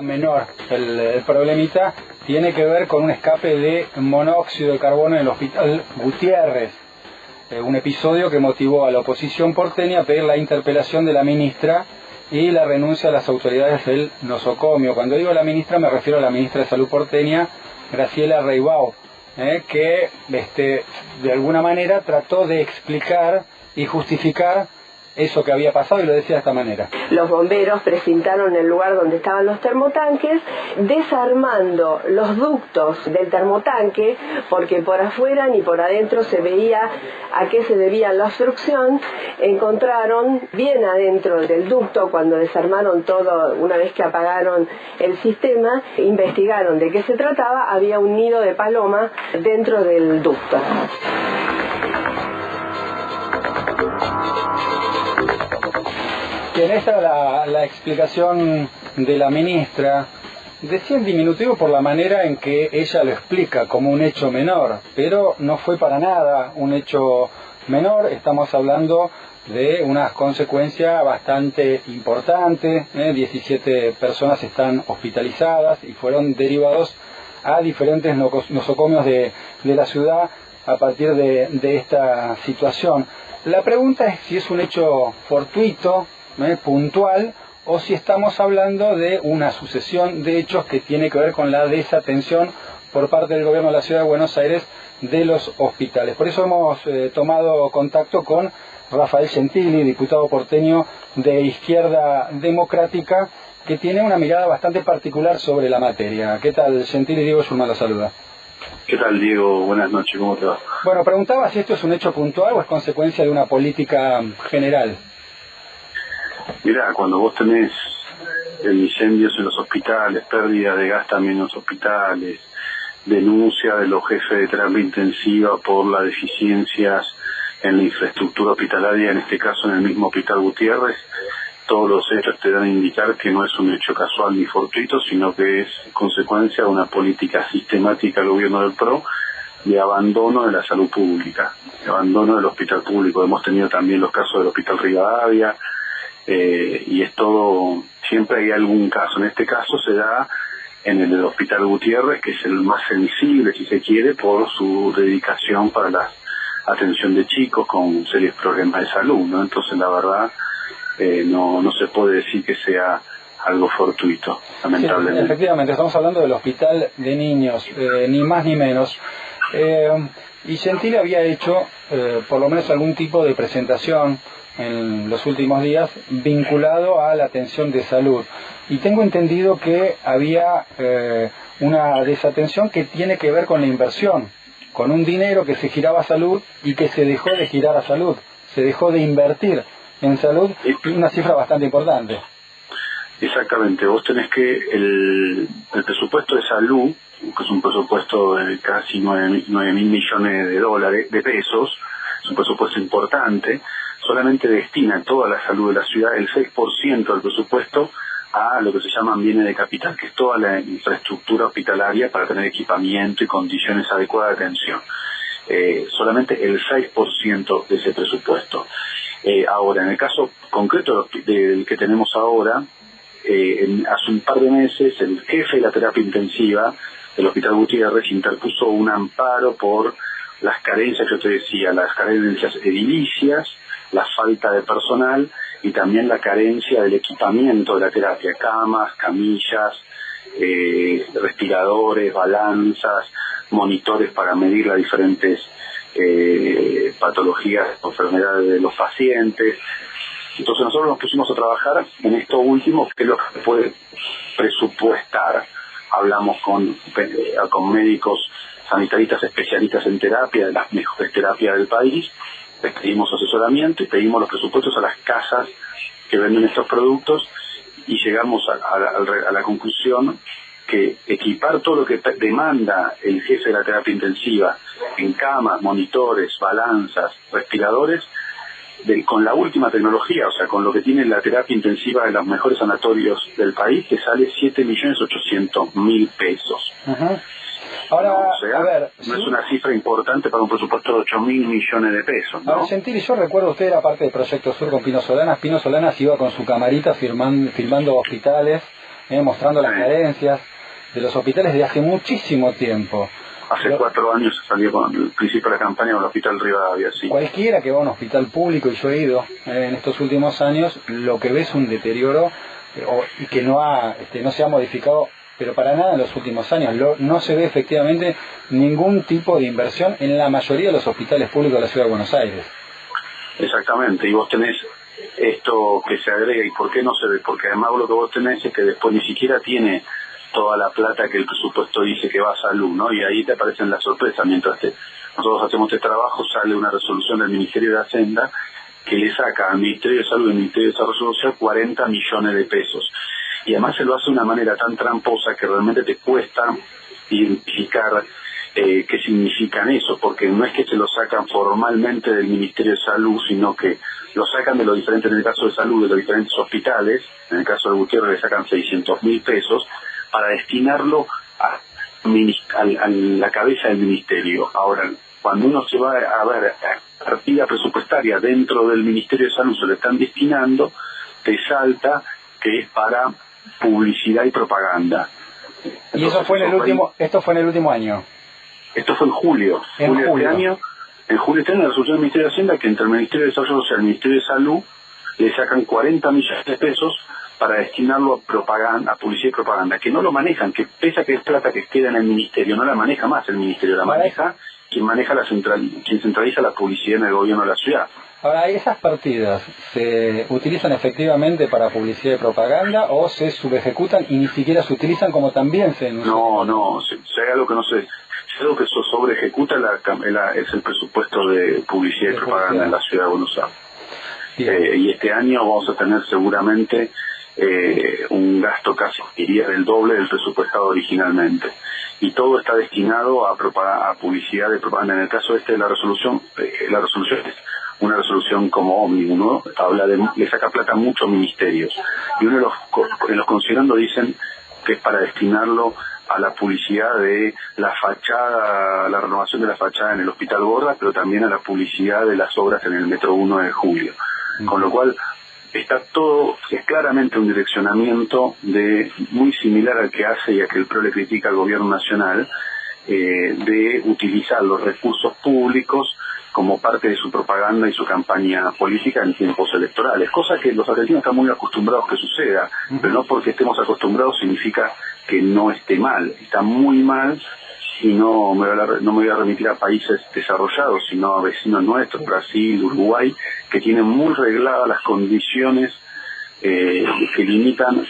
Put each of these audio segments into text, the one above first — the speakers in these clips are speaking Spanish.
menor. El, problemita tiene que ver con un escape de monóxido de carbono en el hospital Gutiérrez. Eh, un episodio que motivó a la oposición porteña a pedir la interpelación de la ministra y la renuncia a las autoridades del nosocomio. Cuando digo la ministra me refiero a la ministra de Salud porteña, Graciela Reibau, eh, que este, de alguna manera trató de explicar y justificar eso que había pasado y lo decía de esta manera. Los bomberos precintaron el lugar donde estaban los termotanques, desarmando los ductos del termotanque, porque por afuera ni por adentro se veía a qué se debía la obstrucción. Encontraron bien adentro del ducto, cuando desarmaron todo, una vez que apagaron el sistema, investigaron de qué se trataba, había un nido de paloma dentro del ducto. En esta la, la explicación de la ministra decía en diminutivo por la manera en que ella lo explica como un hecho menor, pero no fue para nada un hecho menor, estamos hablando de unas consecuencias bastante importantes, 17 ¿eh? personas están hospitalizadas y fueron derivados a diferentes nosocomios de, de la ciudad a partir de, de esta situación. La pregunta es si es un hecho fortuito, puntual o si estamos hablando de una sucesión de hechos que tiene que ver con la desatención por parte del gobierno de la ciudad de Buenos Aires de los hospitales. Por eso hemos eh, tomado contacto con Rafael Gentili, diputado porteño de Izquierda Democrática, que tiene una mirada bastante particular sobre la materia. ¿Qué tal, Gentili? Diego Schulman la saluda. ¿Qué tal, Diego? Buenas noches, ¿cómo te va? Bueno, preguntaba si esto es un hecho puntual o es consecuencia de una política general. Mira, cuando vos tenés incendios en los hospitales, pérdida de gas también en los hospitales, denuncia de los jefes de terapia intensiva por las deficiencias en la infraestructura hospitalaria, en este caso en el mismo Hospital Gutiérrez, todos los hechos te dan a indicar que no es un hecho casual ni fortuito, sino que es consecuencia de una política sistemática del gobierno del PRO de abandono de la salud pública, de abandono del hospital público. Hemos tenido también los casos del Hospital Rivadavia, eh, y es todo, siempre hay algún caso. En este caso se da en el Hospital Gutiérrez, que es el más sensible, si se quiere, por su dedicación para la atención de chicos con serios problemas de salud, ¿no? Entonces, la verdad, eh, no, no se puede decir que sea algo fortuito, lamentablemente. efectivamente, estamos hablando del hospital de niños, eh, ni más ni menos. y Gentile había hecho, por lo menos, algún tipo de presentación en los últimos días vinculado a la atención de salud. Y tengo entendido que había eh, una desatención que tiene que ver con la inversión, con un dinero que se giraba a salud y que se dejó de girar a salud, se dejó de invertir en salud, una cifra bastante importante. Exactamente, vos tenés que el, presupuesto de salud, que es un presupuesto de casi 9 mil millones de dólares, de pesos, es un presupuesto importante, solamente destina toda la salud de la ciudad el 6% del presupuesto a lo que se llaman bienes de capital, que es toda la infraestructura hospitalaria para tener equipamiento y condiciones adecuadas de atención. Eh, solamente el 6% de ese presupuesto. Eh, ahora, en el caso concreto del que tenemos ahora, eh, hace un par de meses el jefe de la terapia intensiva del Hospital Gutiérrez interpuso un amparo por las carencias, yo te decía, las carencias edilicias, la falta de personal y también la carencia del equipamiento de la terapia, camas, camillas, eh, respiradores, balanzas, monitores para medir las diferentes eh, patologías o enfermedades de los pacientes. Entonces nosotros nos pusimos a trabajar en esto último, que es lo que puede presupuestar. Hablamos con, eh, con médicos sanitaristas especialistas en terapia, de las mejores terapias del país, les pedimos asesoramiento y pedimos los presupuestos a las casas que venden estos productos y llegamos a, la conclusión que equipar todo lo que demanda el jefe de la terapia intensiva en camas, monitores, balanzas, respiradores, con la última tecnología, o sea, con lo que tiene la terapia intensiva de los mejores sanatorios del país, que sale 7.800.000 pesos. Ahora, a ver, no es una cifra importante para un presupuesto de 8 mil millones de pesos. ¿no? yo recuerdo, usted era parte del Proyecto Sur con Pino Solanas. Pino Solanas iba con su camarita firmando, filmando hospitales eh, mostrando las carencias de los hospitales de hace muchísimo tiempo. Hace cuatro años salió con el principio de la campaña con el Hospital Rivadavia, sí. Cualquiera que va a un hospital público, y yo he ido eh, en estos últimos años, lo que ve es un deterioro eh, y que no, ha, este, no se ha modificado pero para nada en los últimos años. no se ve efectivamente ningún tipo de inversión en la mayoría de los hospitales públicos de la Ciudad de Buenos Aires. Exactamente, y vos tenés esto que se agrega, ¿y por qué no se ve? Porque además lo que vos tenés es que después ni siquiera tiene toda la plata que el presupuesto dice que va a salud, ¿no? Y ahí te aparecen las sorpresas. Mientras nosotros hacemos este trabajo, sale una resolución del Ministerio de Hacienda que le saca al Ministerio de Salud y al Ministerio de Desarrollo Social 40 millones de pesos y además se lo hace de una manera tan tramposa que realmente te cuesta identificar eh, qué significan eso, porque no es que se lo sacan formalmente del Ministerio de Salud, sino que lo sacan de los diferentes, en el caso de salud, de los diferentes hospitales, en el caso de Gutiérrez le sacan 600 mil pesos, para destinarlo a, la cabeza del ministerio. Ahora, cuando uno se va a ver partida presupuestaria dentro del Ministerio de Salud, se lo están destinando, te salta que es para publicidad y propaganda. y eso fue en el último, esto fue en el último año. Esto fue en julio. En julio, de este año. En julio este año la resolución del Ministerio de Hacienda que entre el Ministerio de Desarrollo Social y el Ministerio de Salud le sacan 40 millones de pesos para destinarlo a propaganda, a publicidad y propaganda, que no lo manejan, que pese a que es plata que queda en el ministerio, no la maneja más el ministerio, la maneja quien maneja la central, quien centraliza la publicidad en el gobierno de la ciudad. Ahora, ¿esas partidas se utilizan efectivamente para publicidad y propaganda o se subejecutan y ni siquiera se utilizan como también se No, no, si, hay algo que no se... Si algo que se sobre ejecuta es el presupuesto de publicidad y propaganda en la ciudad de Buenos Aires. Eh, y este año vamos a tener seguramente eh, un gasto casi, diría, del doble del presupuestado originalmente. Y todo está destinado a, a publicidad y propaganda. En el caso este de la resolución, eh, la resolución es una resolución como ómnibus, ¿no? Habla de, le saca plata a muchos ministerios. Y uno de los, en los considerando dicen que es para destinarlo a la publicidad de la fachada, la renovación de la fachada en el Hospital Borda, pero también a la publicidad de las obras en el Metro 1 de Julio. Con lo cual, está todo, es claramente un direccionamiento de muy similar al que hace y a que el PRO le critica al gobierno nacional, eh, de utilizar los recursos públicos como parte de su propaganda y su campaña política en tiempos electorales, cosa que los argentinos están muy acostumbrados que suceda, pero no porque estemos acostumbrados significa que no esté mal, está muy mal y no me, voy a, no me voy a remitir a países desarrollados, sino a vecinos nuestros, Brasil, Uruguay, que tienen muy regladas las condiciones eh, que limitan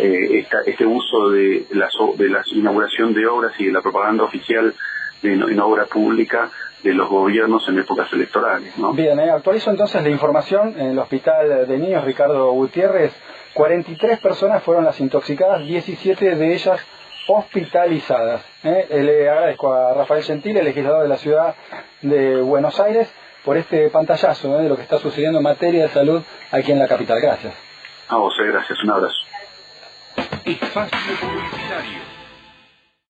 eh, este uso de la, de la inauguración de obras y de la propaganda oficial en obra pública de los gobiernos en épocas electorales. ¿no? Bien, eh, actualizo entonces la información. En el Hospital de Niños Ricardo Gutiérrez, 43 personas fueron las intoxicadas, 17 de ellas hospitalizadas. ¿eh? Le agradezco a Rafael Gentil, el legislador de la ciudad de Buenos Aires, por este pantallazo ¿eh? de lo que está sucediendo en materia de salud aquí en la capital. Gracias. A vos, gracias. Un abrazo. Espacio Publicitario